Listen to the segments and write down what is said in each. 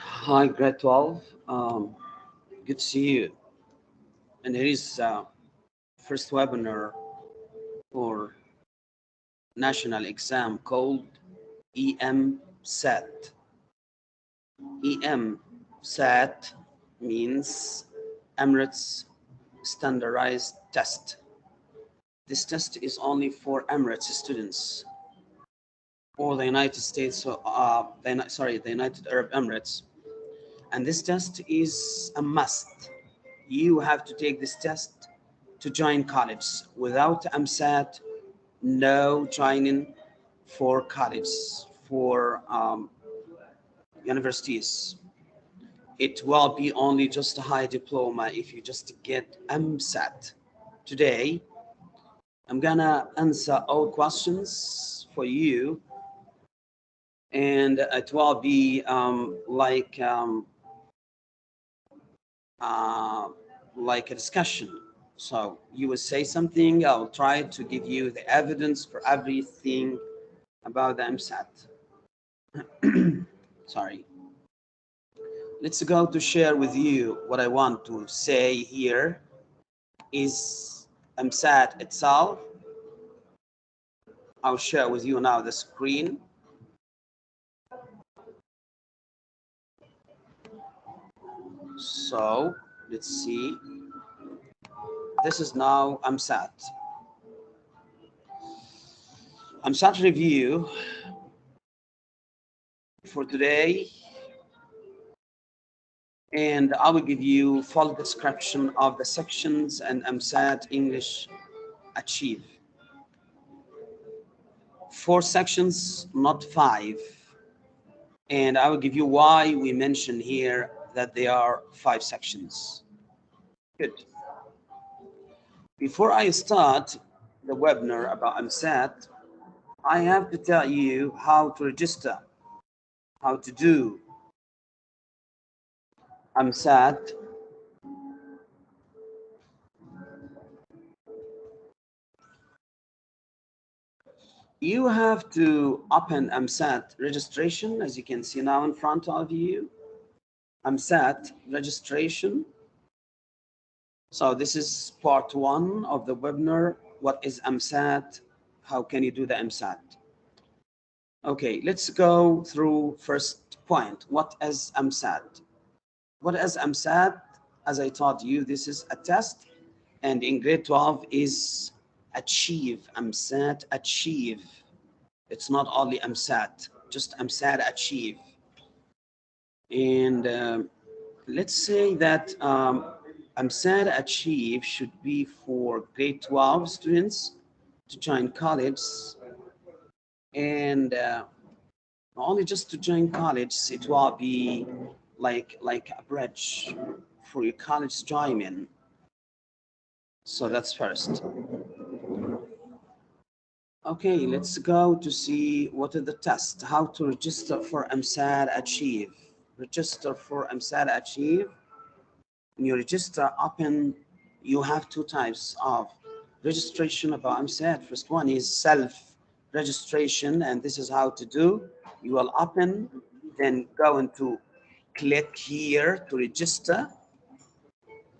Hi, grade 12. Um, good to see you. And here is uh, first webinar for national exam called EM SAT. EM SAT means Emirates Standardized Test. This test is only for Emirates students or the United States, uh, the, sorry, the United Arab Emirates. And this test is a must. You have to take this test to join college. Without EmSAT, no joining for college, for um, universities. It will be only just a high diploma if you just get EmSAT. Today, I'm gonna answer all questions for you and it will be um, like um, uh, like a discussion. So you will say something, I'll try to give you the evidence for everything about the EmSAT. Sorry. Let's go to share with you what I want to say here is EmSAT itself. I'll share with you now the screen. So let's see. This is now EmSAT. EmSAT review for today. And I will give you full description of the sections and EmSAT English Achieve. Four sections, not five. And I will give you why we mention here that there are five sections. Good. Before I start the webinar about EmSAT, I have to tell you how to register, how to do EmSAT. You have to open EmSAT registration, as you can see now in front of you. EmSAT registration. So this is part one of the webinar. What is EmSAT? How can you do the EmSAT? Okay, let's go through first point. What is EmSAT? What is EmSAT? As I taught you, this is a test. And in grade 12 is achieve, EmSAT achieve. It's not only EmSAT, just EmSAT achieve. And uh, let's say that um, EmSAT Achieve should be for grade 12 students to join college. And uh, only just to join college, it will be like, like a bridge for your college joining. So that's first. Okay, let's go to see what are the tests, how to register for EmSAT Achieve register for EmSAT Achieve. When you register, open, you have two types of registration about EmSAT. First one is self-registration, and this is how to do. You will open, then go into click here to register.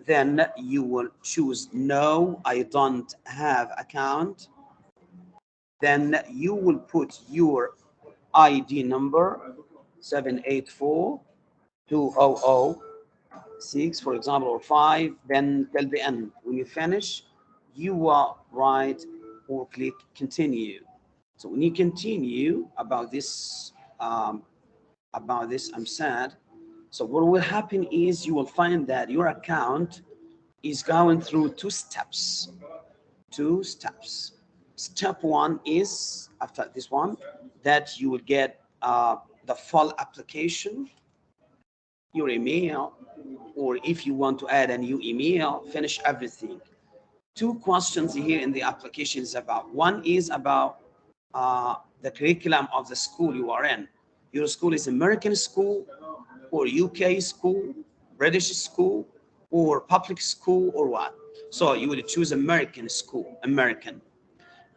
Then you will choose no, I don't have account. Then you will put your ID number 784 2006, for example, or 5, then till the end. When you finish, you will write or click continue. So when you continue about this, um, about this, EmSAT. So what will happen is you will find that your account is going through two steps. Two steps. Step one is after this one that you will get uh, the full application your email, or if you want to add a new email, finish everything. Two questions here in the application is about. One is about uh, the curriculum of the school you are in. Your school is American school or UK school, British school, or public school or what? So you would choose American school, American.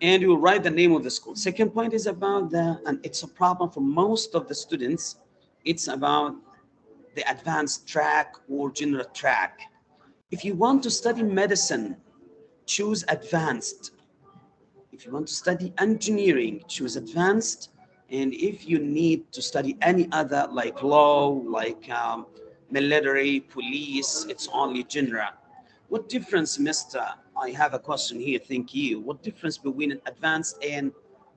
And you write the name of the school. Second point is about the, and it's a problem for most of the students, it's about the advanced track or general track. If you want to study medicine, choose advanced. If you want to study engineering, choose advanced. And if you need to study any other like law, like um, military, police, it's only general. What difference, mister? I have a question here, thank you. What difference between advanced and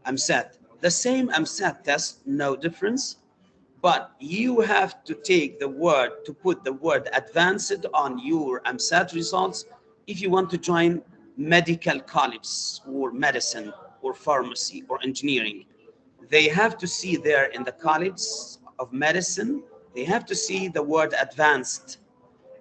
EmSAT? The same EmSAT test, no difference, but you have to take the word, to put the word advanced on your EmSAT results if you want to join medical college or medicine or pharmacy or engineering. They have to see there in the college of medicine, they have to see the word advanced.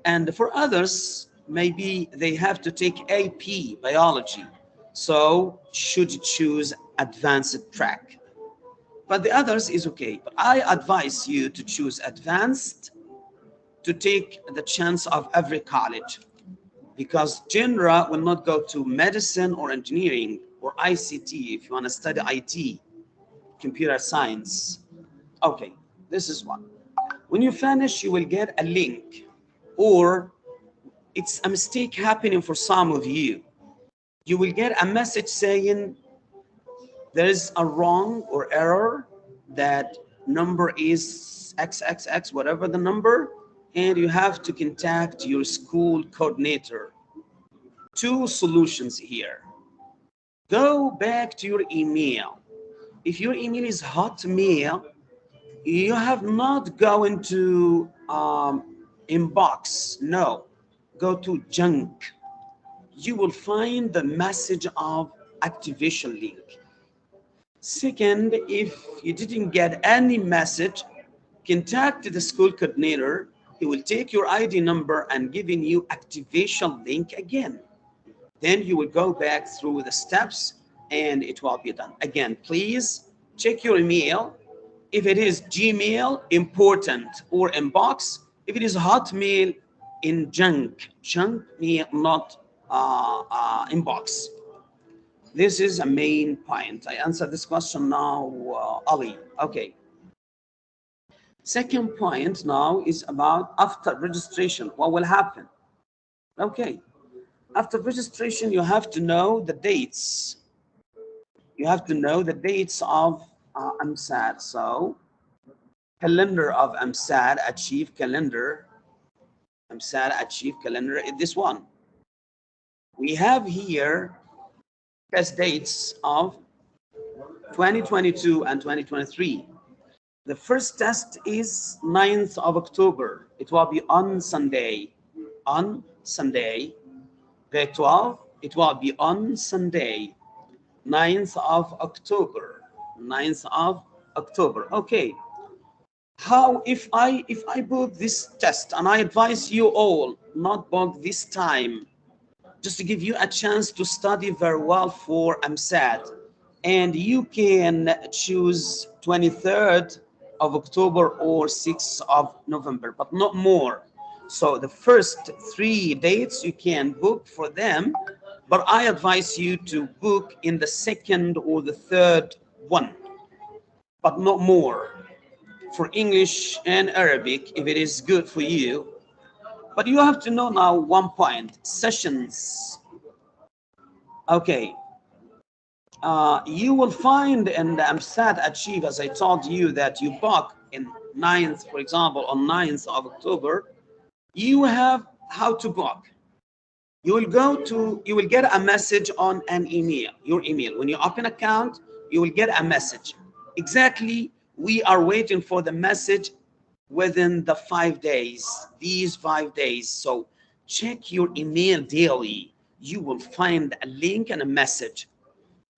And for others, maybe they have to take AP biology. So should you choose advanced track. But the others is okay. But I advise you to choose advanced to take the chance of every college because general will not go to medicine or engineering or ICT if you want to study IT, computer science. Okay, this is one. When you finish, you will get a link or it's a mistake happening for some of you. You will get a message saying there is a wrong or error that number is XXX, whatever the number, and you have to contact your school coordinator. Two solutions here. Go back to your email. If your email is Hotmail, you have not going to um, inbox. No, go to junk. You will find the message of activation link. Second, if you didn't get any message, contact the school coordinator. He will take your ID number and giving you activation link again. Then you will go back through the steps and it will be done. Again, please check your email. If it is Gmail, important, or inbox. If it is Hotmail, in junk, junk mail, not uh, uh, inbox. This is a main point. I answer this question now, uh, Ali. Okay. Second point now is about after registration, what will happen? Okay. After registration, you have to know the dates. You have to know the dates of uh, EmSAT. So, calendar of EmSAT, achieve calendar EmSAT Achieve calendar is this one. We have here test dates of 2022 and 2023. The first test is 9th of October. It will be on Sunday. On Sunday. Grade 12, it will be on Sunday, 9th of October. 9th of October. Okay how if I if I book this test and I advise you all not book this time just to give you a chance to study very well for EmSAT and you can choose 23rd of October or 6th of November but not more. So the first three dates you can book for them but I advise you to book in the second or the third one but not more for English and Arabic if it is good for you. But you have to know now one point, sessions. Okay. Uh, you will find in the EmSAT Achieve, as I told you, that you book in 9th, for example, on 9th of October, you have how to book. You will go to, you will get a message on an email, your email. When you open account, you will get a message. Exactly we are waiting for the message within the five days, these five days. So check your email daily. You will find a link and a message.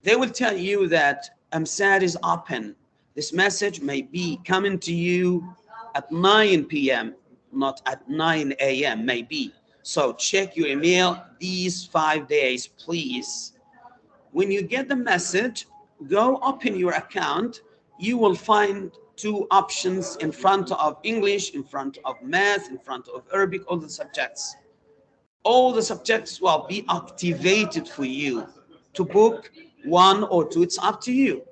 They will tell you that EmSAT is open. This message may be coming to you at 9 p.m., not at 9 a.m., maybe. So check your email these five days, please. When you get the message, go open your account you will find two options in front of English, in front of math, in front of Arabic, all the subjects. All the subjects will be activated for you to book one or two, it's up to you.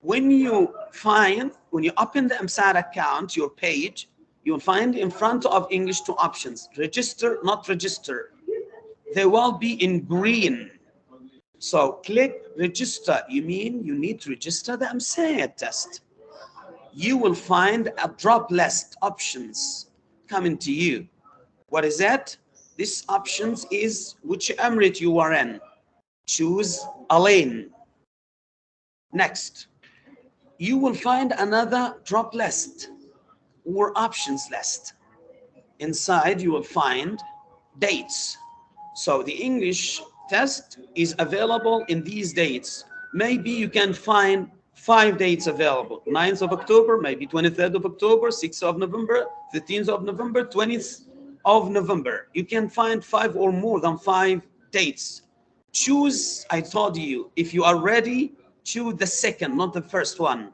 When you find, when you open the EmSAT account, your page, you'll find in front of English two options, register, not register. They will be in green. So click register. You mean you need to register the EmSAT test. You will find a drop list options coming to you. What is that? This options is which emirate you are in. Choose Al Ain. Next, you will find another drop list or options list. Inside, you will find dates. So the English test is available in these dates. Maybe you can find five dates available. 9th of october maybe 23rd of october 6th of november 15th of november 20th of november. You can find five or more than five dates. Choose i told you if you are ready choose the second not the first one.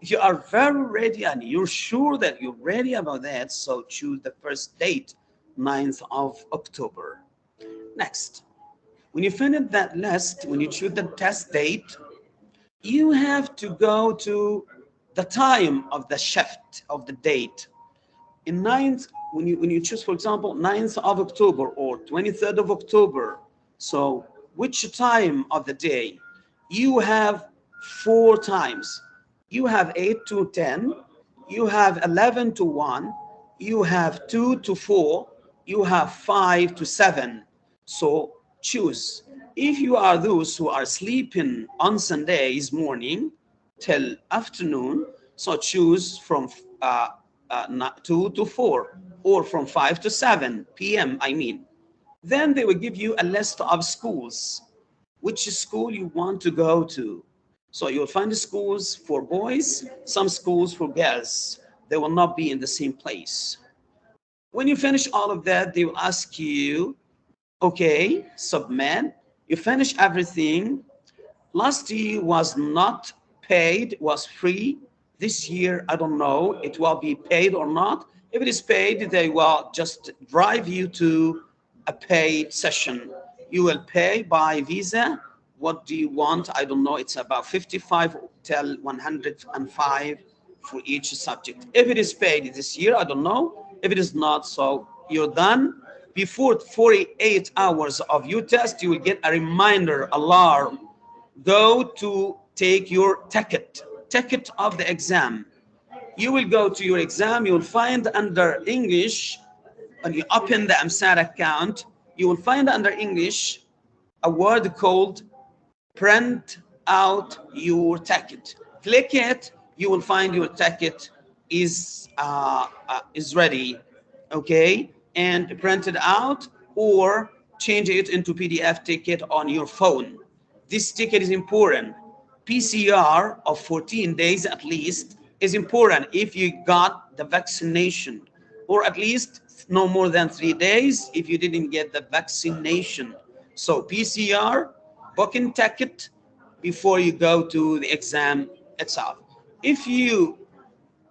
If you are very ready and you're sure that you're ready about that so choose the first date 9th of october. Next when you finish that list when you choose the test date you have to go to the time of the shift of the date. In 9th, when you, when you choose, for example, 9th of October or 23rd of October, so which time of the day? You have four times. You have 8 to 10, you have 11 to 1, you have 2 to 4, you have 5 to 7. So choose if you are those who are sleeping on Sundays morning till afternoon, so choose from uh, uh, 2 to 4 or from 5 to 7 p.m. I mean. Then they will give you a list of schools, which school you want to go to. So you'll find schools for boys, some schools for girls. They will not be in the same place. When you finish all of that, they will ask you, okay, submit you finish everything. Last year was not paid, was free. This year, I don't know, it will be paid or not. If it is paid, they will just drive you to a paid session. You will pay by Visa. What do you want? I don't know. It's about 55 till 105 for each subject. If it is paid this year, I don't know. If it is not, so you're done before 48 hours of your test, you will get a reminder alarm. Go to take your ticket, ticket of the exam. You will go to your exam, you will find under English, when you open the EmSAT account, you will find under English a word called print out your ticket. Click it, you will find your ticket is uh, uh, is ready. Okay, and print it out or change it into PDF ticket on your phone. This ticket is important. PCR of 14 days at least is important if you got the vaccination or at least no more than three days if you didn't get the vaccination. So PCR, booking ticket before you go to the exam itself. If you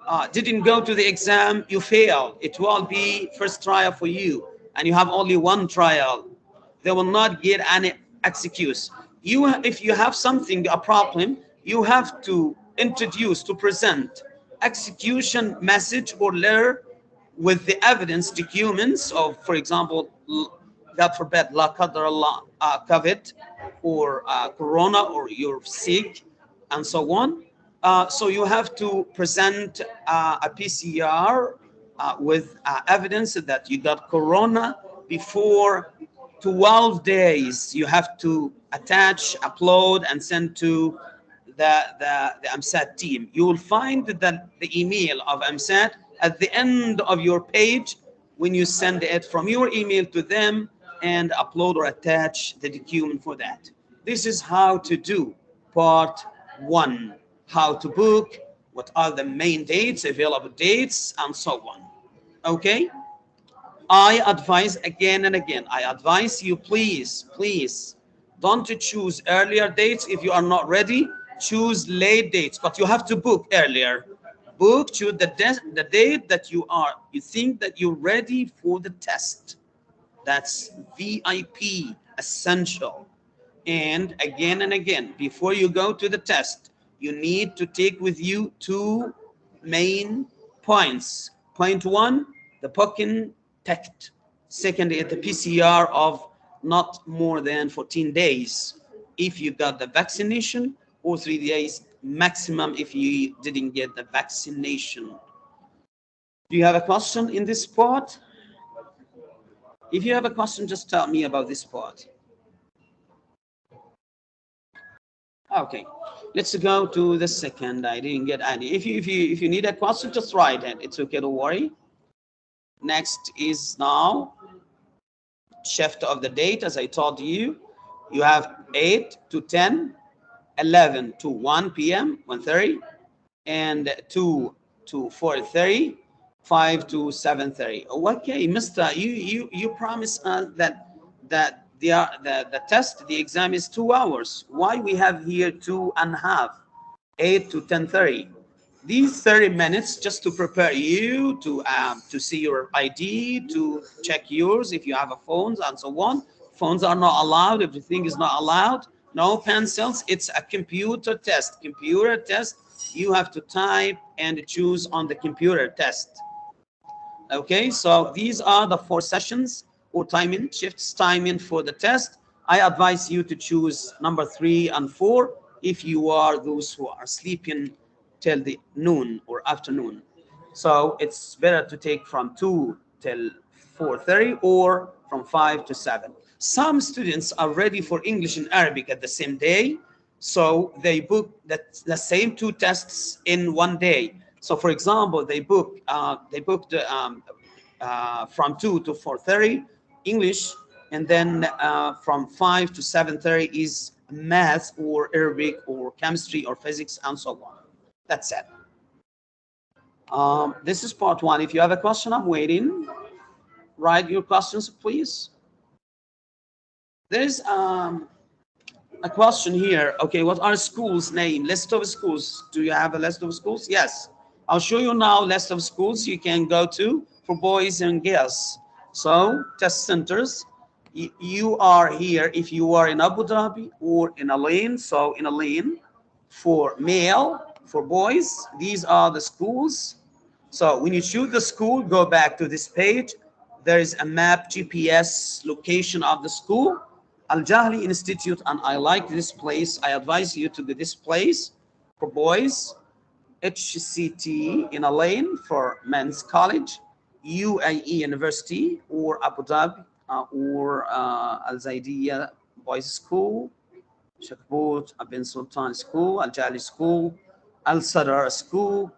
uh, didn't go to the exam, you failed. It will be first trial for you, and you have only one trial. They will not get any excuse. You, if you have something, a problem, you have to introduce, to present execution message or letter with the evidence documents of, for example, God forbid, la qadar Allah, uh, COVID or uh, Corona or you're sick and so on uh, so you have to present uh, a PCR uh, with uh, evidence that you got corona before 12 days. You have to attach, upload, and send to the, the, the EmSAT team. You will find the, the email of EmSAT at the end of your page when you send it from your email to them and upload or attach the document for that. This is how to do part one how to book, what are the main dates, available dates, and so on. Okay? I advise again and again, I advise you, please, please, don't choose earlier dates if you are not ready. Choose late dates, but you have to book earlier. Book, choose the, the date that you are, you think that you're ready for the test. That's VIP, essential. And again and again, before you go to the test, you need to take with you two main points. Point one, the Pukin test. Second the PCR of not more than 14 days if you got the vaccination or three days maximum if you didn't get the vaccination. Do you have a question in this part? If you have a question, just tell me about this part. Okay, let's go to the second. I didn't get any. If you if you if you need a question, just write it. It's okay, don't worry. Next is now shift of the date, as I told you. You have 8 to 10, 11 to 1 p.m., 1.30, and 2 to 4.30, 5 to 7.30. Okay, Mister, you you you promised us uh, that that the, the, the test, the exam is two hours. Why we have here two and a half, 8 to 10.30? These 30 minutes just to prepare you to um, to see your ID, to check yours if you have a phones and so on. Phones are not allowed. Everything is not allowed. No pencils. It's a computer test. Computer test. You have to type and choose on the computer test. Okay, so these are the four sessions or timing, shifts timing for the test. I advise you to choose number three and four if you are those who are sleeping till the noon or afternoon. So it's better to take from 2 till 4.30 or from 5 to 7. Some students are ready for English and Arabic at the same day. So they book that the same two tests in one day. So for example, they book uh, they booked um, uh, from 2 to 4.30 English, and then uh, from 5 to 7.30 is math or Arabic or chemistry or physics and so on. That's it. Um, this is part one. If you have a question, I'm waiting. Write your questions, please. There's um, a question here. Okay, what are schools name? List of schools. Do you have a list of schools? Yes. I'll show you now list of schools you can go to for boys and girls. So test centers, you are here if you are in Abu Dhabi or in Al Ain. So in Al Ain for male, for boys, these are the schools. So when you choose the school, go back to this page. There is a map GPS location of the school. Al Jahli Institute, and I like this place. I advise you to go this place for boys. HCT in Al Ain for men's college. UAE University or Abu Dhabi uh, or uh, Al Zaidiya Boys School, Shakbut Ibn Sultan School, Al Jali School, Al Sadar School,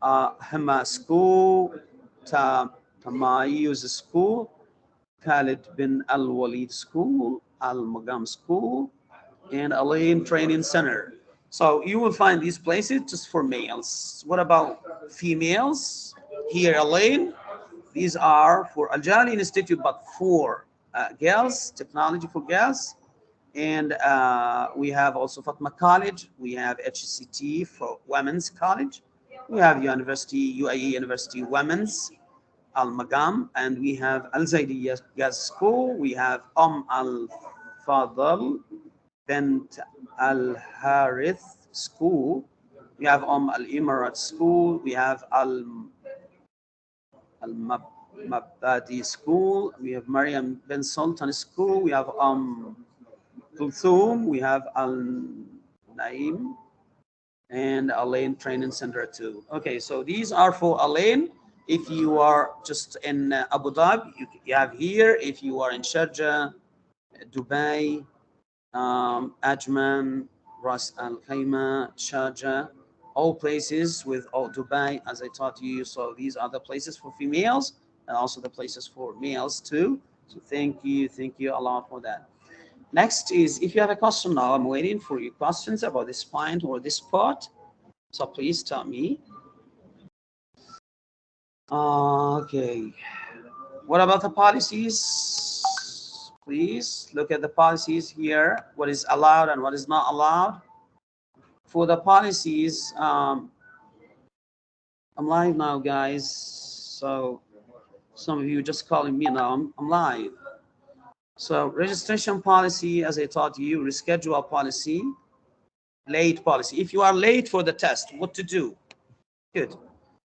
uh, School, Ta Tamayuz School, Khalid bin Al Walid School, Al Magam School, and Al Ain Training Center. So you will find these places just for males. What about females? Here, Al Ain, these are for Al Jali Institute, but for uh, girls, technology for girls. And uh, we have also Fatma College. We have HCT for Women's College. We have University, UAE University Women's, Al Magam, and we have Al Zaidiyah Girls School. We have Om Al Fadl, Bent Al Harith School. We have Om Al Emirat School. We have Al Al-Mabadi School, we have Mariam Ben Sultan School, we have um, Kulthum, we have Al-Naim, and Al Ain Training Center too. Okay, so these are for Al Ain. If you are just in uh, Abu Dhabi, you, you, have here. If you are in Sharjah, Dubai, um, Ajman, Ras Al Khaimah, Sharjah, all places with all Dubai, as I taught you. So these are the places for females and also the places for males too. So thank you, thank you a lot for that. Next is if you have a question now, I'm waiting for your questions about this point or this part. So please tell me. Okay. What about the policies? Please look at the policies here. What is allowed and what is not allowed for the policies, um, I'm live now, guys. So some of you just calling me now. I'm, I'm live. So registration policy, as I taught you, reschedule policy, late policy. If you are late for the test, what to do? Good.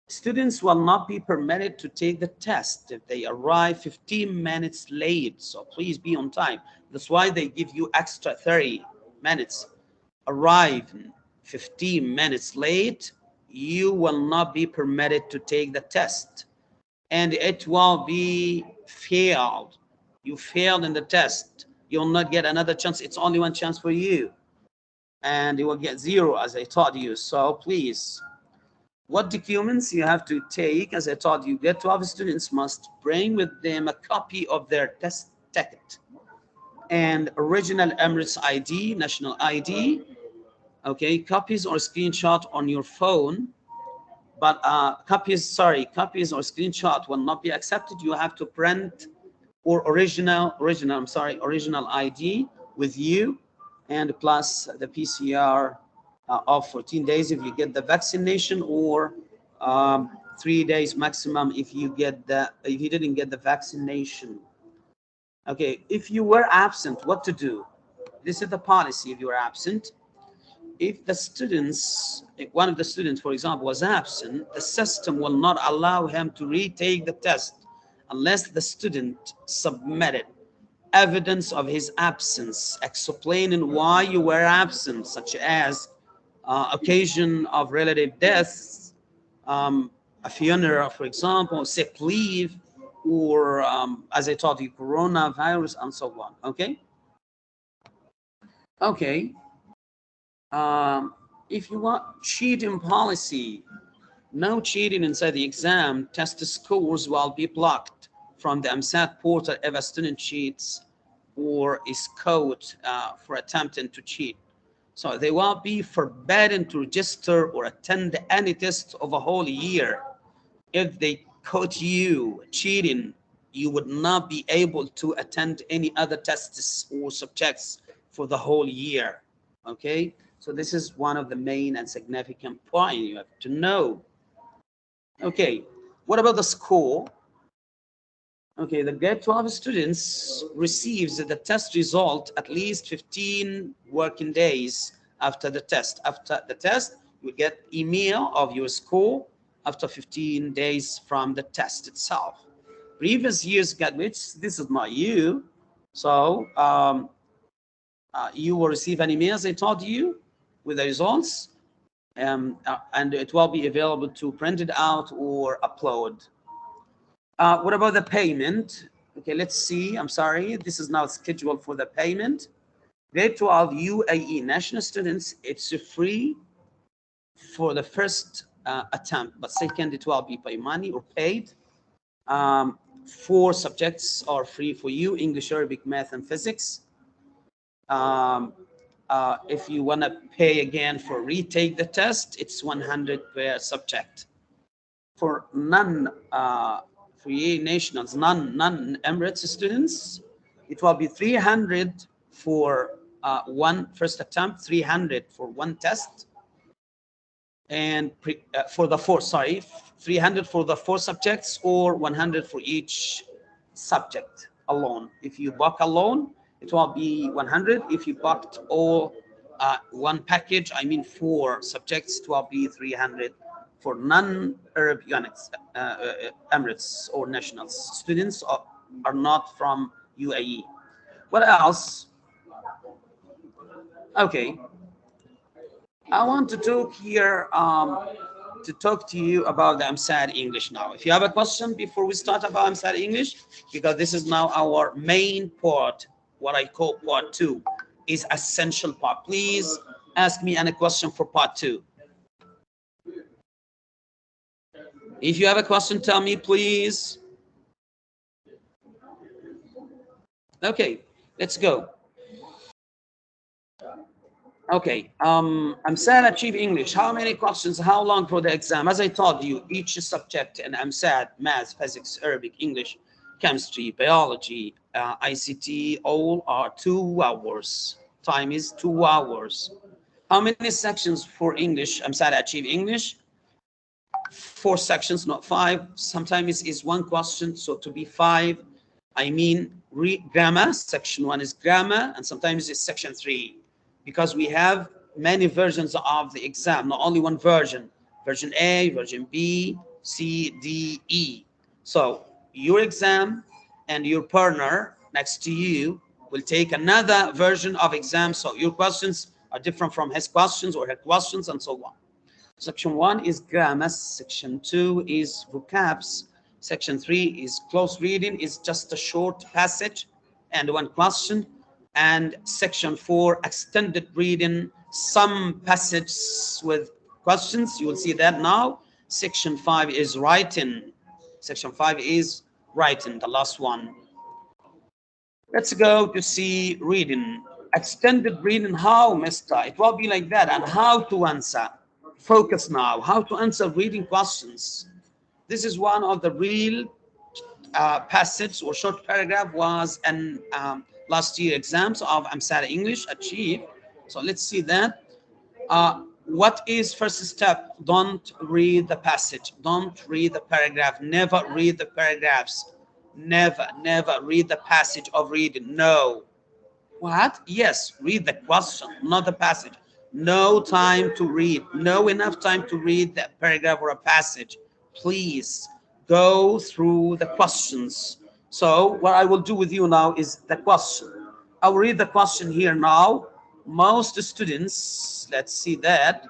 Students will not be permitted to take the test if they arrive 15 minutes late. So please be on time. That's why they give you extra 30 minutes. Arrive 15 minutes late, you will not be permitted to take the test. And it will be failed. You failed in the test. You'll not get another chance. It's only one chance for you. And you will get zero as I taught you. So please what documents you have to take, as I taught you, get 12 students must bring with them a copy of their test ticket and original Emirates ID, national ID, okay, copies or screenshot on your phone, but uh, copies, sorry, copies or screenshot will not be accepted. You have to print or original, original, I'm sorry, original ID with you and plus the PCR uh, of 14 days if you get the vaccination or um, three days maximum if you get the if you didn't get the vaccination. Okay if you were absent what to do? This is the policy if you are absent if the students one of the students for example was absent the system will not allow him to retake the test unless the student submitted evidence of his absence explaining why you were absent such as uh, occasion of relative deaths, um, a funeral, for example, sick leave, or um, as I told you, coronavirus and so on. Okay. Okay. Um, if you want cheating policy, no cheating inside the exam, test scores will be blocked from the EmSAT portal if a student cheats or is caught uh, for attempting to cheat. So they will be forbidden to register or attend any test of a whole year. If they caught you cheating, you would not be able to attend any other tests or subjects for the whole year. Okay, so this is one of the main and significant point you have to know. Okay, what about the score? Okay, the grade 12 students receives the test result at least 15 working days after the test. After the test, you get email of your score after 15 days from the test itself. Previous years graduates, this is not you. So um, uh, you will receive an email, as I told you, with the results. Um, uh, and it will be available to print it out or upload uh, what about the payment? Okay, let's see. I'm sorry. This is now scheduled for the payment. Grade 12 UAE national students, it's free for the first uh, attempt, but second it will be by money or paid. Um, four subjects are free for you, English, Arabic, math, and physics. Um, uh, if you want to pay again for retake the test, it's 100 per subject. For non uh, free nationals, non, non-Emirates students, it will be 300 for uh, one first attempt, 300 for one test, and pre, uh, for the four, sorry, 300 for the four subjects or 100 for each subject alone. If you book alone, it will be 100. If you booked all uh, one package, I mean four subjects, it will be 300 for non-Arab uh, uh, Emirates or nationals. Students are, are not from UAE. What else? Okay. I want to talk here um, to talk to you about the EmSAT English now. If you have a question before we start about EmSAT English, because this is now our main part, what I call part two, is essential part. Please ask me any question for part two. If you have a question, tell me, please. Okay, let's go. Okay, um, EmSAT Achieve English. How many questions? How long for the exam? As I told you, each subject in EmSAT, math, physics, Arabic, English, chemistry, biology, uh, ICT, all are two hours. Time is two hours. How many sections for English? EmSAT Achieve English four sections, not five. Sometimes it's one question, so to be five. I mean grammar, section one is grammar, and sometimes it's section three, because we have many versions of the exam, not only one version, version A, version B, C, D, E. So your exam and your partner next to you will take another version of exam. So your questions are different from his questions or her questions and so on. Section one is grammar. Section two is vocabs. Section three is close reading, is just a short passage and one question. And section four, extended reading, some passages with questions. You will see that now. Section five is writing. Section five is writing, the last one. Let's go to see reading. Extended reading, how, mister? It will be like that. And how to answer. Focus now. How to answer reading questions. This is one of the real uh, passage or short paragraph was an um, last year exams of EmSAT English achieved. So let's see that. Uh, what is first step? Don't read the passage. Don't read the paragraph. Never read the paragraphs. Never, never read the passage of reading. No. What? Yes, read the question, not the passage. No time to read. No enough time to read that paragraph or a passage please go through the questions. So what I will do with you now is the question. I will read the question here now. Most students, let's see that.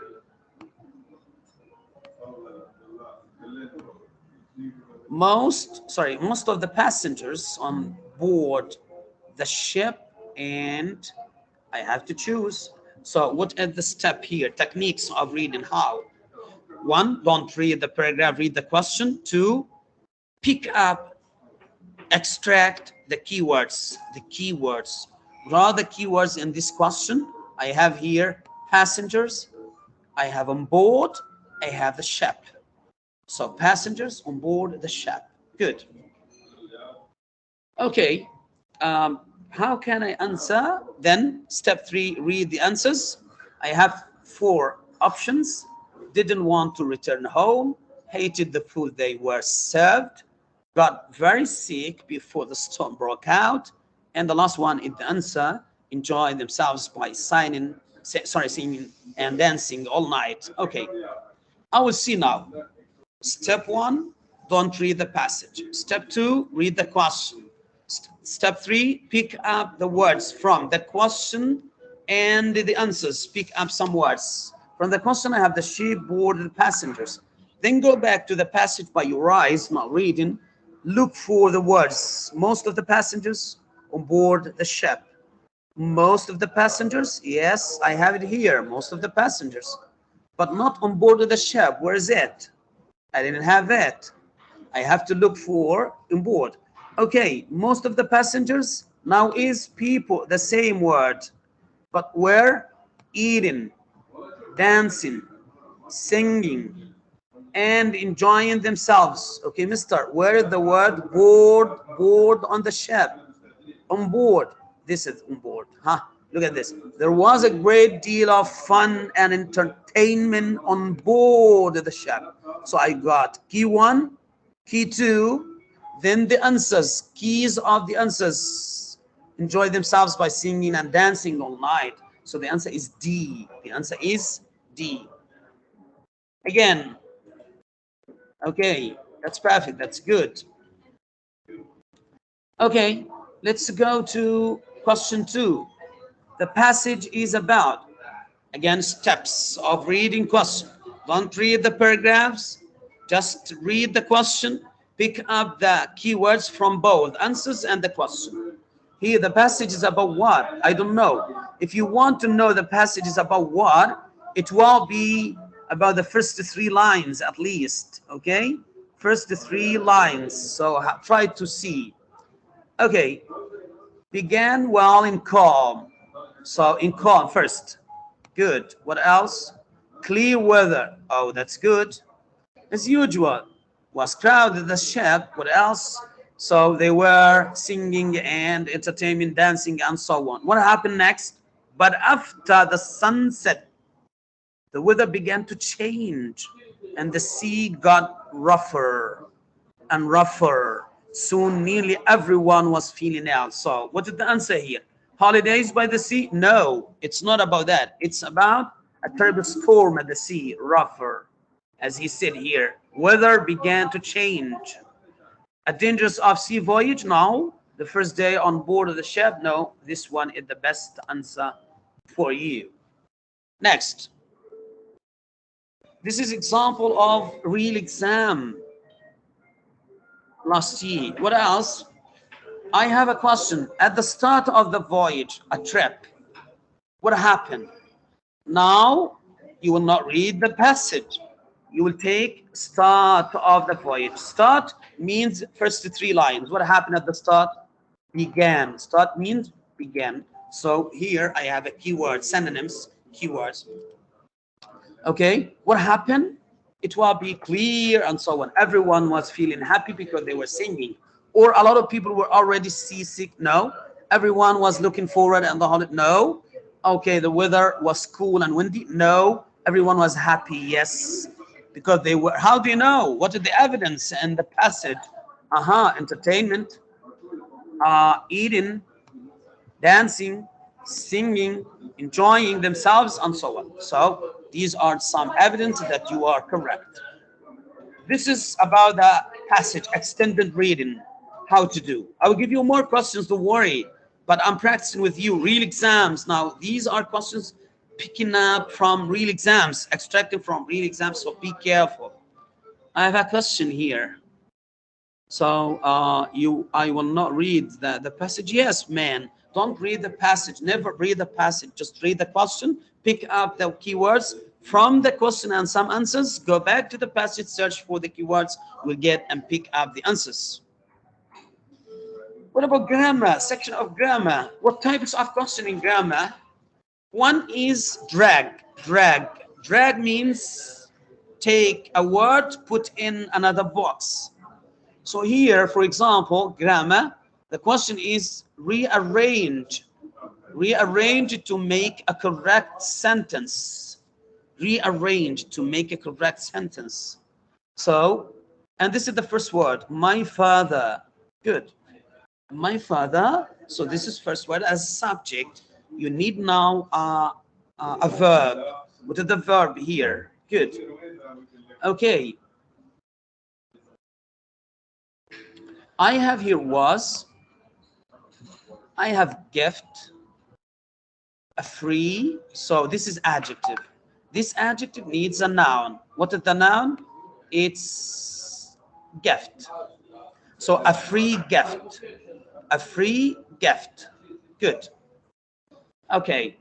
Most, sorry, most of the passengers on board the ship and I have to choose. So what are the step here? Techniques of reading how? One, don't read the paragraph, read the question. Two, pick up, extract the keywords, the keywords. Draw the keywords in this question. I have here passengers, I have on board, I have the ship. So passengers on board the ship. Good. Okay. Um, how can I answer? Then step three, read the answers. I have four options didn't want to return home, hated the food they were served, got very sick before the storm broke out, and the last one is the answer, enjoy themselves by signing, sorry, singing and dancing all night. Okay, I will see now. Step one, don't read the passage. Step two, read the question. Step three, pick up the words from the question and the answers. Pick up some words. From the question, I have the ship boarded passengers. Then go back to the passage by your eyes, not reading. Look for the words. Most of the passengers on board the ship. Most of the passengers, yes, I have it here. Most of the passengers, but not on board of the ship. Where is it? I didn't have it. I have to look for on board. Okay, most of the passengers now is people, the same word, but where? Eating dancing, singing, and enjoying themselves. Okay, mister, where is the word board, board on the ship? On board. This is on board. Huh? Look at this. There was a great deal of fun and entertainment on board the ship. So I got key one, key two, then the answers, keys of the answers. Enjoy themselves by singing and dancing all night. So the answer is D. The answer is D. Again, okay, that's perfect. That's good. Okay, let's go to question two. The passage is about, again, steps of reading question. Don't read the paragraphs, just read the question, pick up the keywords from both answers and the question. Here, the passage is about what? I don't know. If you want to know the passage is about what, it will be about the first three lines at least, okay? First three lines, so try to see. Okay, began well in calm. So in calm first, good. What else? Clear weather, oh, that's good. As usual, was crowded the ship, what else? So they were singing and entertainment, dancing and so on. What happened next? But after the sunset, the weather began to change and the sea got rougher and rougher Soon nearly everyone was feeling ill. So what did the answer here? Holidays by the sea? No, it's not about that. It's about a terrible storm at the sea, rougher. As he said here, weather began to change. A dangerous off-sea voyage? No. The first day on board of the ship? No. This one is the best answer for you. Next. This is example of real exam last year. What else? I have a question. At the start of the voyage, a trip, what happened? Now you will not read the passage. You will take start of the voyage. Start means first three lines. What happened at the start? Began. Start means began. So here I have a keyword, synonyms, keywords. Okay, what happened? It will be clear and so on. Everyone was feeling happy because they were singing. Or a lot of people were already seasick. No. Everyone was looking forward and the holiday. No. Okay, the weather was cool and windy. No. Everyone was happy. Yes. Because they were, how do you know? What is the evidence and the passage? Aha, uh -huh, entertainment, uh, eating, dancing, singing, enjoying themselves, and so on. So these are some evidence that you are correct. This is about the passage, extended reading, how to do. I will give you more questions, don't worry, but I'm practicing with you, real exams. Now, these are questions picking up from real exams, extracting from real exams, so be careful. I have a question here. So uh, you, I will not read the, the passage. Yes, man, don't read the passage. Never read the passage. Just read the question, pick up the keywords from the question and some answers. Go back to the passage, search for the keywords. We'll get and pick up the answers. What about grammar? Section of grammar. What types of question in grammar? One is drag. Drag. Drag means take a word, put in another box. So here, for example, grammar, the question is rearrange, rearrange to make a correct sentence, rearrange to make a correct sentence. So, and this is the first word, my father, good. My father, so this is first word as subject. You need now uh, uh, a verb. What is the verb here? Good. Okay, I have here was, I have gift, a free, so this is adjective. This adjective needs a noun. What is the noun? It's gift. So a free gift, a free gift. Good. Okay.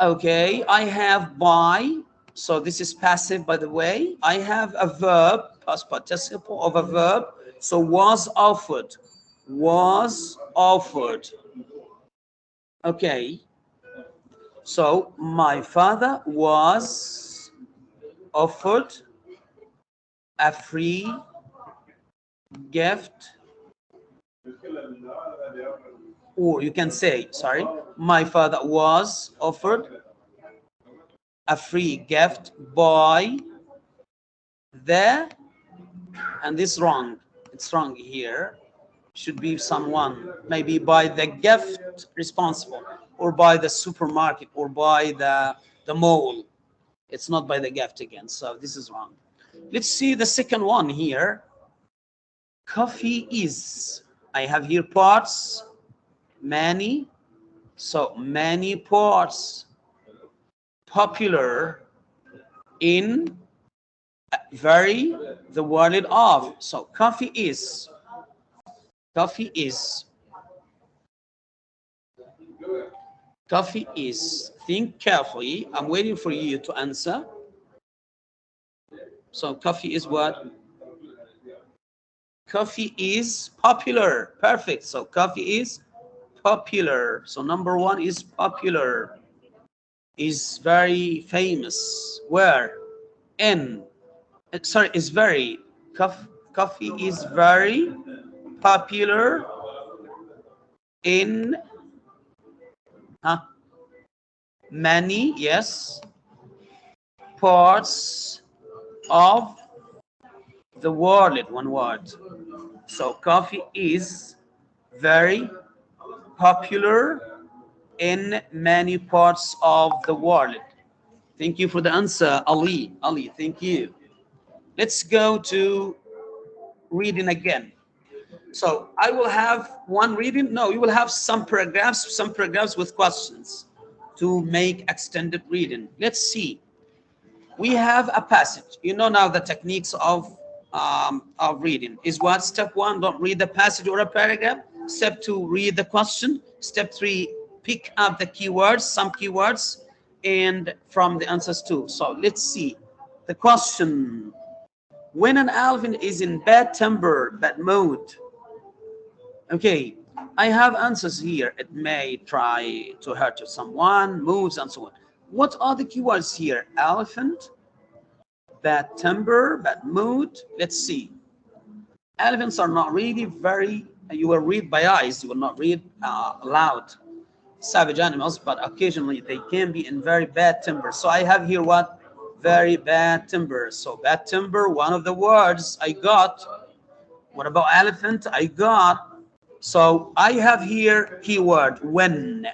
Okay, I have buy, so this is passive, by the way. I have a verb, past participle of a verb. So was offered, was offered. Okay. So my father was offered a free gift or you can say sorry my father was offered a free gift by the and this wrong it's wrong here. Should be someone maybe by the gift responsible or by the supermarket or by the the mall. It's not by the gift again so this is wrong. Let's see the second one here. Coffee is i have here parts many so many parts popular in very the word of. So coffee is. Coffee is. Coffee is. Think carefully. I'm waiting for you to answer. So coffee is what? Coffee is popular. Perfect. So coffee is popular. So number one is popular. Is very famous. Where? In, sorry, is very, coffee is very popular in huh? many, yes, parts of the world, one word. So coffee is very popular in many parts of the world. Thank you for the answer, Ali. Ali, thank you. Let's go to reading again. So I will have one reading. No, you will have some paragraphs, some paragraphs with questions to make extended reading. Let's see. We have a passage. You know now the techniques of um, of reading is what step one don't read the passage or a paragraph step two read the question step three pick up the keywords some keywords and from the answers too so let's see the question when an elephant is in bad temper bad mood okay i have answers here it may try to hurt someone moves and so on what are the keywords here elephant bad temper, bad mood. Let's see. Elephants are not really very, you will read by eyes, you will not read uh. Savage animals, but occasionally they can be in very bad temper. So I have here what? Very bad timber. So bad timber, one of the words I got. What about elephant? I got. So I have here keyword when.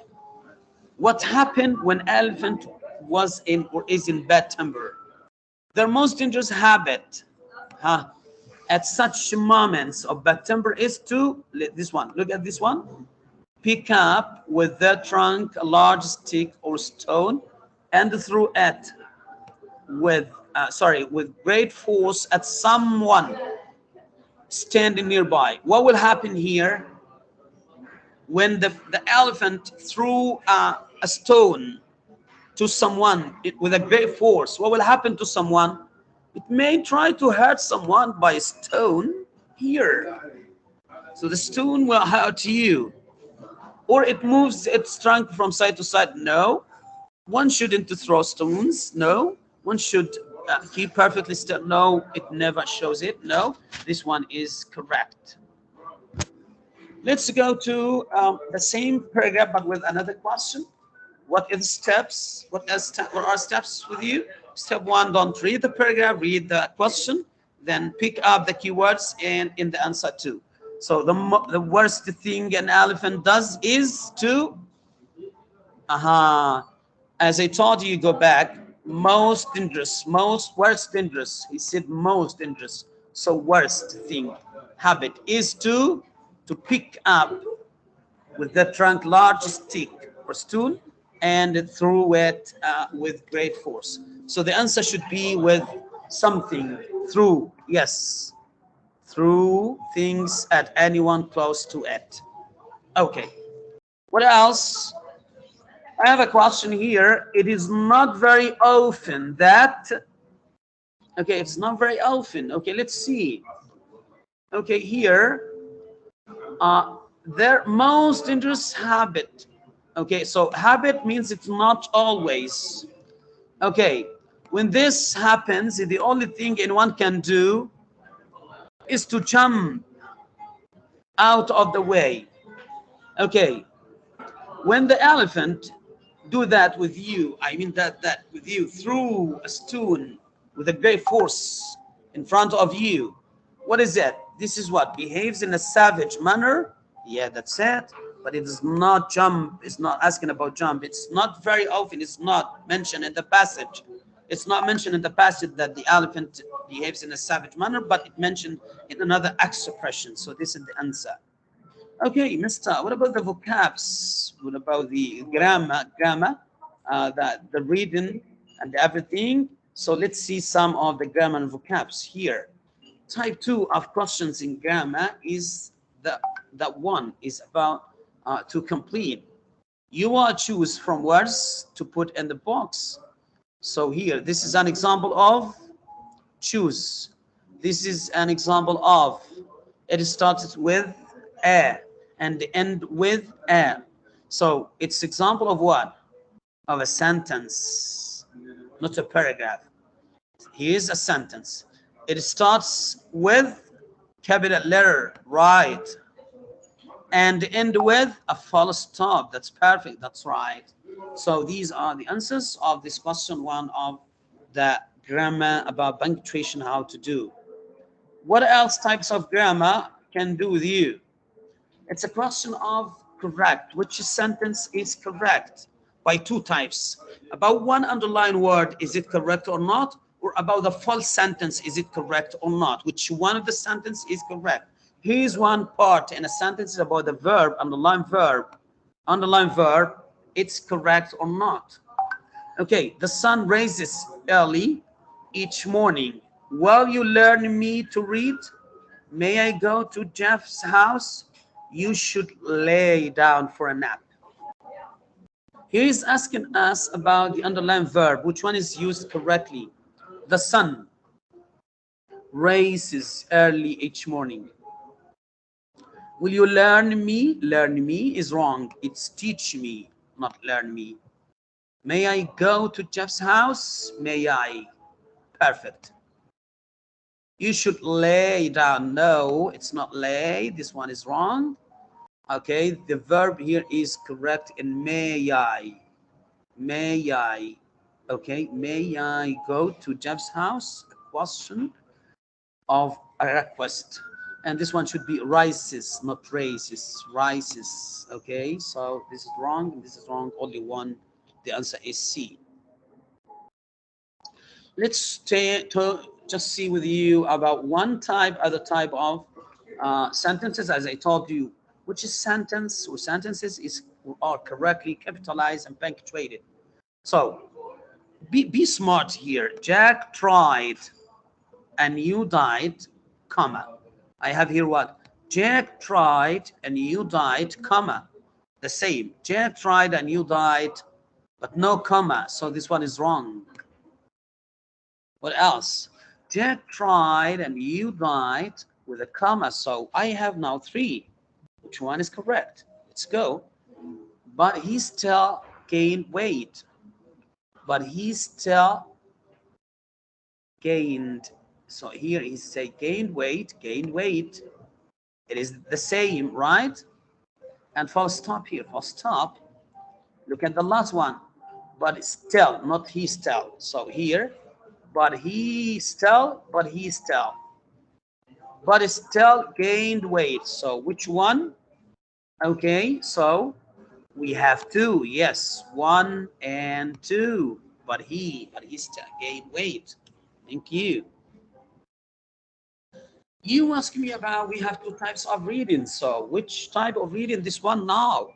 What happened when elephant was in or is in bad timber? Their most dangerous habit huh, at such moments of bad timber is to, this one, look at this one, pick up with their trunk a large stick or stone and throw it with, uh, sorry, with great force at someone standing nearby. What will happen here when the, the elephant threw uh, a stone to someone with a great force, what will happen to someone? It may try to hurt someone by a stone here. So the stone will hurt you. Or it moves its trunk from side to side. No, one shouldn't throw stones. No, one should uh, keep perfectly still. No, it never shows it. No, this one is correct. Let's go to um, the same paragraph, but with another question. What is the steps? What, is what are steps with you? Step one, don't read the paragraph, read the question, then pick up the keywords and in the answer too. So the, the worst thing an elephant does is to, uh -huh, as I told you, go back, most dangerous, most worst dangerous. He said most dangerous. So worst thing, habit is to, to pick up with the trunk large stick or stool and threw it uh, with great force. So the answer should be with something through, yes, through things at anyone close to it. Okay, what else? I have a question here. It is not very often that, okay, it's not very often. Okay, let's see. Okay, here, uh, their most dangerous habit Okay, so habit means it's not always. Okay, when this happens, the only thing anyone can do is to jump out of the way. Okay, when the elephant do that with you, I mean that that with you through a stone with a great force in front of you, what is it? This is what behaves in a savage manner. Yeah, that's it but it is not jump. It's not asking about jump. It's not very often. It's not mentioned in the passage. It's not mentioned in the passage that the elephant behaves in a savage manner, but it mentioned in another expression. So this is the answer. Okay, Mister, what about the vocabs? What about the grammar, grammar, uh, the, the reading and everything? So let's see some of the grammar and vocabs here. Type two of questions in grammar is the that one is about uh, to complete. You will choose from words to put in the box. So here, this is an example of choose. This is an example of, it starts with a and end with a. So it's example of what? Of a sentence, not a paragraph. Here's a sentence. It starts with capital letter, right? and end with a full stop. That's perfect. That's right. So these are the answers of this question one of the grammar, about punctuation, how to do. What else types of grammar can do with you? It's a question of correct. Which sentence is correct? By two types. About one underlined word, is it correct or not? Or about the full sentence, is it correct or not? Which one of the sentence is correct? Here's one part in a sentence is about the verb, underlined verb. Underlined verb, it's correct or not. Okay, the sun rises early each morning. Will you learn me to read? May I go to Jeff's house? You should lay down for a nap. Here is asking us about the underlying verb, which one is used correctly. The sun rises early each morning. Will you learn me? Learn me is wrong. It's teach me, not learn me. May I go to Jeff's house? May I? Perfect. You should lay down. No, it's not lay. This one is wrong. Okay, the verb here is correct in may I. May I. Okay, may I go to Jeff's house? A question of a request. And this one should be rises, not raises. Rises. Okay, so this is wrong. This is wrong. Only one. The answer is C. Let's to just see with you about one type, other type of uh, sentences. As I told you, which is sentence or sentences is are correctly capitalized and punctuated. So be, be smart here. Jack tried and you died, comma. I have here what? Jack tried and you died, comma. The same. Jack tried and you died, but no comma. So this one is wrong. What else? Jack tried and you died with a comma. So I have now three. Which one is correct? Let's go. But he still gained weight. But he still gained. So here he say gained weight, gained weight. It is the same, right? And full stop here, full stop. Look at the last one. But still, not he still. So here, but he still, but he still. But still gained weight. So which one? Okay, so we have two. Yes, one and two. But he, but he still gained weight. Thank you. You ask me about, we have two types of reading. So which type of reading? This one now.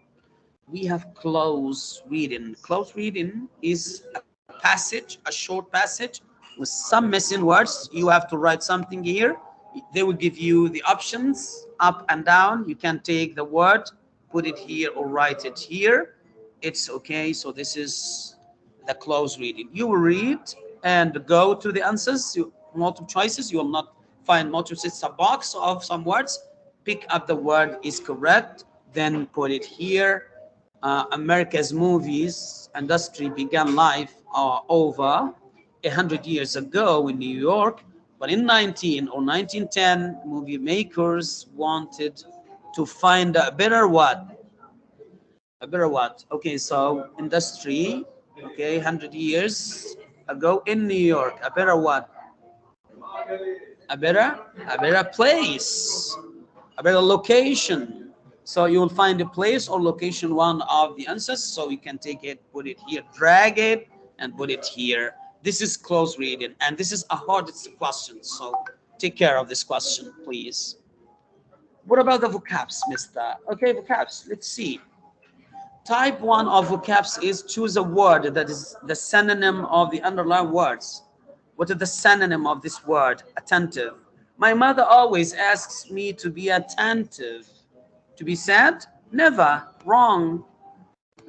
We have close reading. Close reading is a passage, a short passage with some missing words. You have to write something here. They will give you the options up and down. You can take the word, put it here or write it here. It's okay. So this is the close reading. You will read and go to the answers. You, multiple choices. You will not find multiple. It's a box of some words. Pick up the word is correct. Then put it here. Uh, America's movies industry began life uh, over 100 years ago in New York, but in 19 or 1910, movie makers wanted to find a better what? A better what? Okay, so industry, okay, 100 years ago in New York, a better what? A better, a better place, a better location. So you will find a place or location one of the answers. So you can take it, put it here, drag it, and put it here. This is close reading, and this is a hardest question. So take care of this question, please. What about the vocabs, Mister? Okay, vocabs. Let's see. Type one of vocabs is choose a word that is the synonym of the underlying words. What is the synonym of this word? Attentive. My mother always asks me to be attentive. To be sad? Never. Wrong.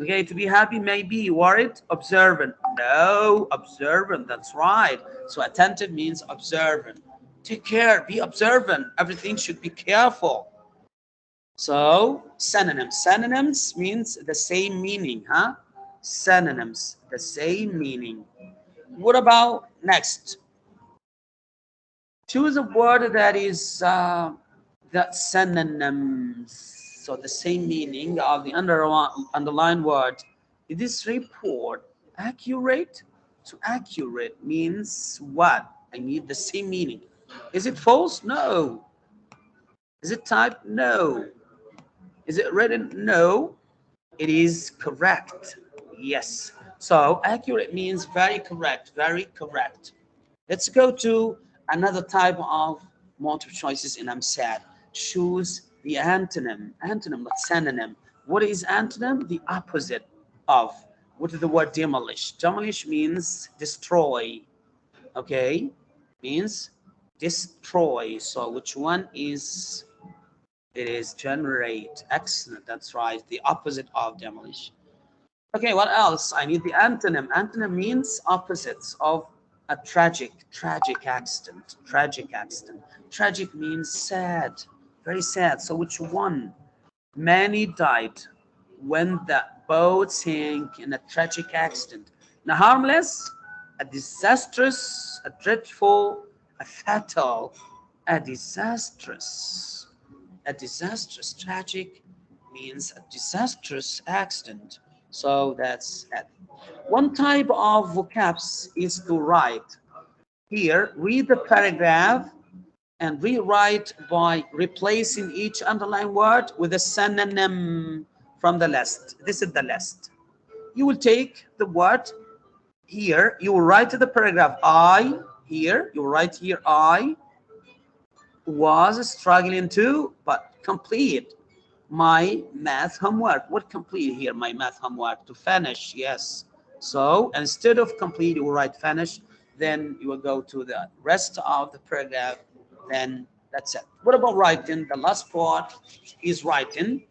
Okay, to be happy, maybe worried, observant. No, observant, that's right. So attentive means observant. Take care, be observant. Everything should be careful. So synonyms. Synonyms means the same meaning, huh? Synonyms, the same meaning. What about next? Choose a word that is uh, that synonyms so the same meaning of the underlined word. Is this report accurate? to accurate means what? I need the same meaning. Is it false? No. Is it typed? No. Is it written? No. It is correct. Yes. So accurate means very correct, very correct. Let's go to another type of multiple choices and I'm sad. Choose the antonym, antonym, not synonym. What is antonym? The opposite of. What is the word demolish? Demolish means destroy. Okay, means destroy. So which one is? It is generate. Excellent. That's right. The opposite of demolish. Okay, what else? I need the antonym. Antonym means opposites of a tragic, tragic accident. Tragic accident. Tragic means sad, very sad. So which one? Many died when the boat sank in a tragic accident. Now harmless, a disastrous, a dreadful, a fatal, a disastrous. A disastrous, tragic means a disastrous accident. So that's it. One type of vocabs is to write. Here, read the paragraph and rewrite by replacing each underlined word with a synonym from the list. This is the list. You will take the word here, you will write the paragraph I here, you will write here I was struggling to, but complete my math homework. What complete here? My math homework to finish. Yes. So instead of complete, you will write finish. Then you will go to the rest of the paragraph. Then that's it. What about writing? The last part is writing.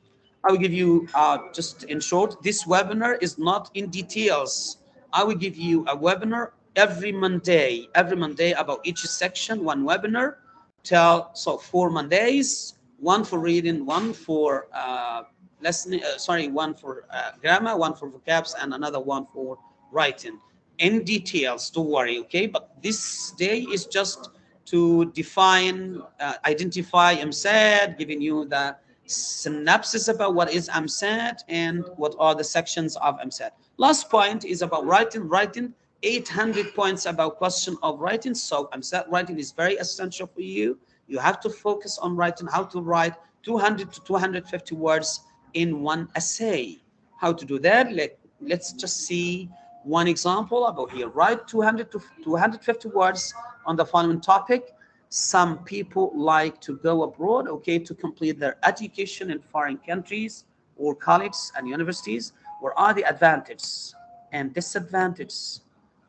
I will give you uh, just in short, this webinar is not in details. I will give you a webinar every Monday, every Monday about each section, one webinar. Tell so four Mondays, one for reading, one for uh, listening, uh, sorry, one for uh, grammar, one for vocabs, and another one for writing. In details, don't worry, okay? But this day is just to define, uh, identify EmSAT, giving you the synopsis about what is EmSAT and what are the sections of EmSAT. Last point is about writing. Writing 800 points about question of writing. So EmSAT writing is very essential for you you have to focus on writing how to write 200 to 250 words in one essay. How to do that? Let, let's just see one example about here. Write 200 to 250 words on the following topic. Some people like to go abroad, okay, to complete their education in foreign countries or colleges and universities. What are the advantages and disadvantages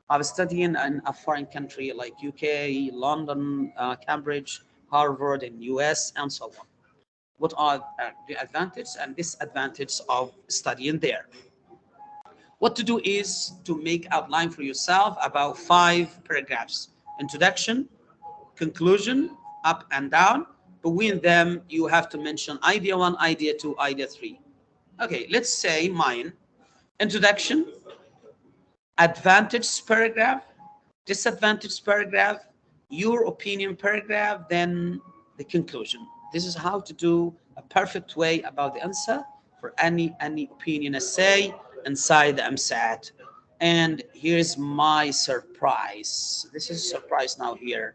of studying in a foreign country like UK, London, uh, Cambridge, Harvard in US, and so on. What are uh, the advantages and disadvantages of studying there? What to do is to make outline for yourself about five paragraphs. Introduction, conclusion, up and down. Between them, you have to mention idea one, idea two, idea three. Okay, let's say mine. Introduction, advantage paragraph, disadvantage paragraph, your opinion paragraph, then the conclusion. This is how to do a perfect way about the answer for any any opinion essay inside the EmSAT. And here's my surprise. This is a surprise now here.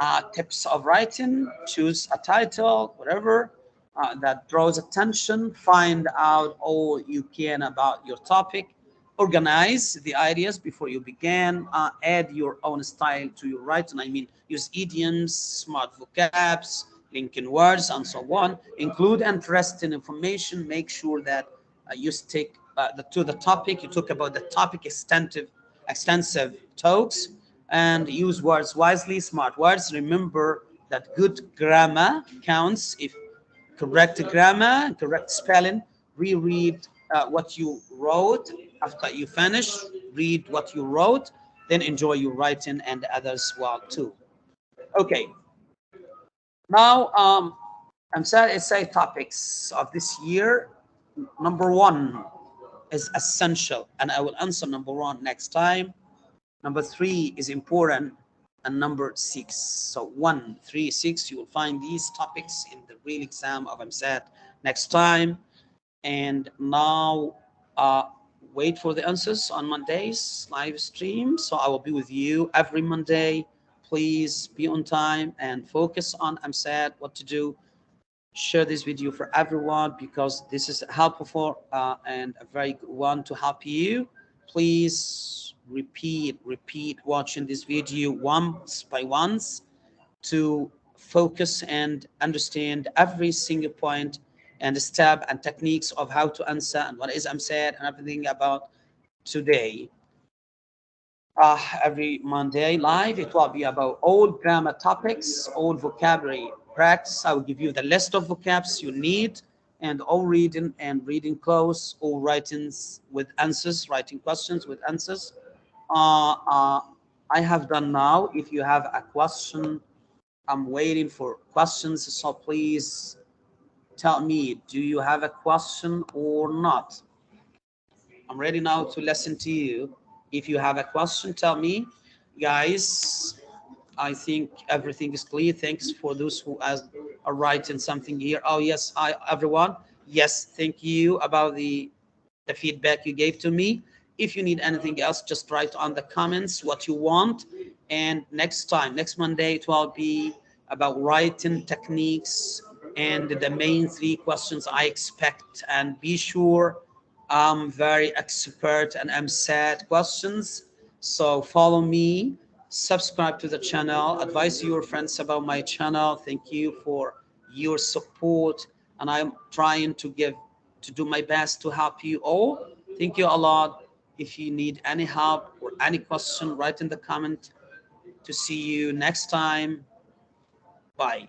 Uh, tips of writing, choose a title, whatever, uh, that draws attention, find out all you can about your topic, organize the ideas before you begin, uh, add your own style to your writing. I mean, use idioms, smart vocabs, linking words, and so on. Include interesting information. Make sure that uh, you stick uh, the, to the topic. You talk about the topic extensive, extensive talks, and use words wisely, smart words. Remember that good grammar counts. If correct grammar, correct spelling, reread uh, what you wrote after you finish, read what you wrote, then enjoy your writing and others well too. Okay. Now, um, EmSAT essay topics of this year. Number one is essential, and I will answer number one next time. Number three is important, and number six. So one, three, six, you will find these topics in the real exam of EmSAT next time. And now uh, wait for the answers on Mondays live stream. So I will be with you every Monday. Please be on time and focus on EmSAT, what to do. Share this video for everyone because this is helpful uh, and a very good one to help you. Please repeat, repeat watching this video once by once to focus and understand every single point and step and techniques of how to answer and what is EmSAT and everything about today. Uh, every Monday live, it will be about all grammar topics, all vocabulary practice. I will give you the list of vocabs you need and all reading and reading close, all writings with answers, writing questions with answers. Uh, uh, I have done now. If you have a question, I'm waiting for questions. So please tell me, do you have a question or not? I'm ready now to listen to you. If you have a question, tell me. Guys, I think everything is clear. Thanks for those who are writing something here. Oh, yes. Hi, everyone. Yes, thank you about the, the feedback you gave to me. If you need anything else, just write on the comments what you want. And next time, next Monday, it will be about writing techniques and the main three questions I expect. And be sure I'm very expert and EmSAT questions. So follow me, subscribe to the channel, advise your friends about my channel. Thank you for your support. And I'm trying to give, to do my best to help you all. Thank you a lot. If you need any help or any question, write in the comment to see you next time. Bye.